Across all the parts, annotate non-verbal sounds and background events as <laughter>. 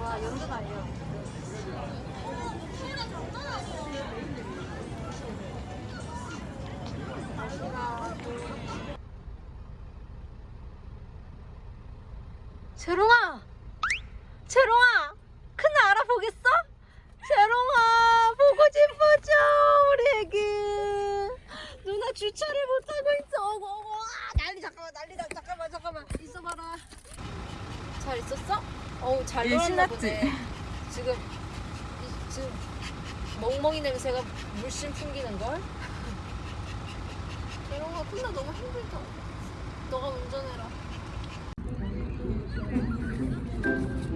와 연극 아니야 재롱아! 재롱아! 큰일 알아보겠어? 재롱아! 보고 싶어져! 우리 애기! 누나 주차를 못하고 있어! 어구, 어구! 아, 난리 잠깐만 난리다 잠깐만 잠깐만 있어봐라 잘 있었어? 어우 잘얘 놀았나? 보네 지금 이- 지금 멍멍이 냄새가 물씬 풍기는걸? 재롱아 큰나 너무 힘들다 너가 운전해라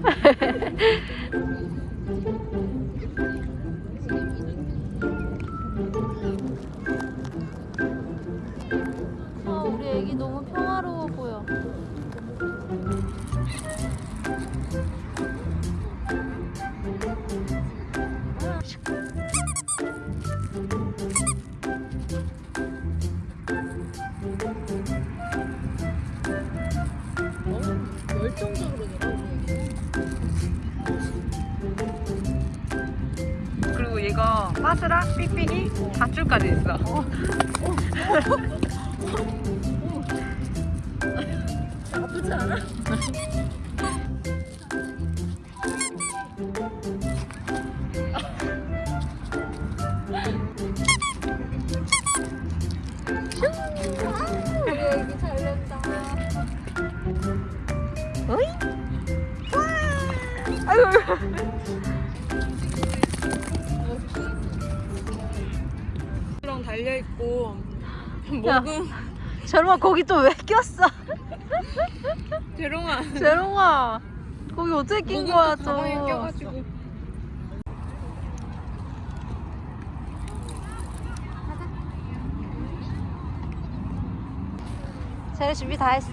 <laughs> 열정적으로 놀아, 우리 애기. 그리고 얘가 빠스락, 삑삑이, 밧줄까지 있어. <laughs> 나쁘지 않아? <laughs> 랑 달려 있고 야. 목은 재롱아 거기 또 왜 꼈어? 재롱아 재롱아 거기 어떻게 낀 거야 또 껴가지고 재롱 준비 다 했어?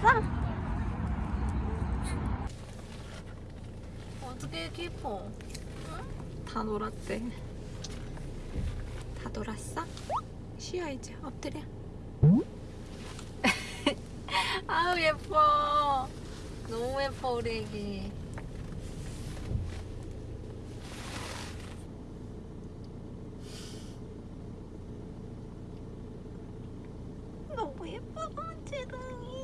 어떻게 이렇게 예뻐? 다 놀았대. 다 놀았어? 쉬어 이제 엎드려. <laughs> 아우 예뻐 너무 예뻐 우리 애기 너무 예뻐 재롱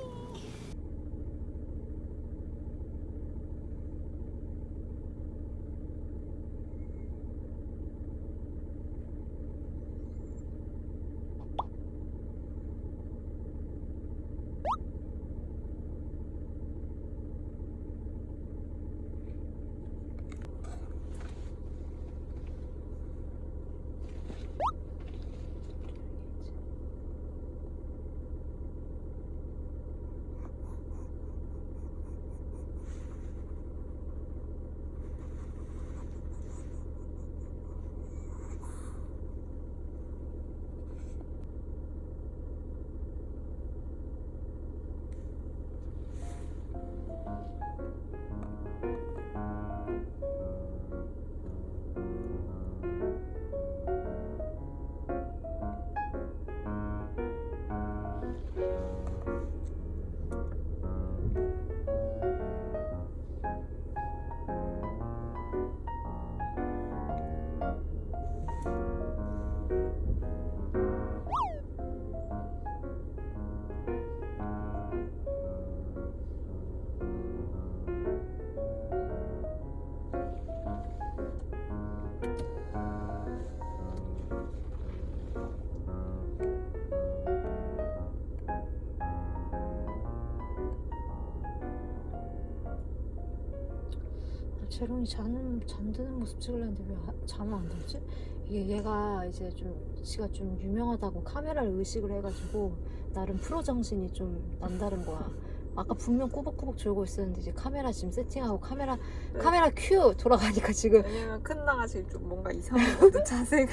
재롱이 잠드는 모습 찍으려는데 왜 아- 잠을 안 들지? 이게 얘가 이제 좀 지가 좀 유명하다고 카메라를 의식을 해가지고 나름 프로 정신이 좀 남다른 거야. 아까 분명 꾸벅꾸벅 졸고 있었는데 이제 카메라 지금 세팅하고 카메라 카메라 큐 돌아가니까 지금 왜냐면 큰 나가 지금 좀 뭔가 이상하거든 <laughs> 자세가.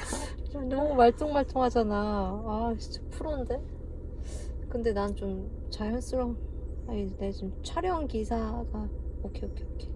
좀 너무 말똥말똥하잖아. 아 진짜 프로인데. 근데 난 좀 자연스러운. 아니 내 지금 촬영 기사가 오케이 오케이 오케이.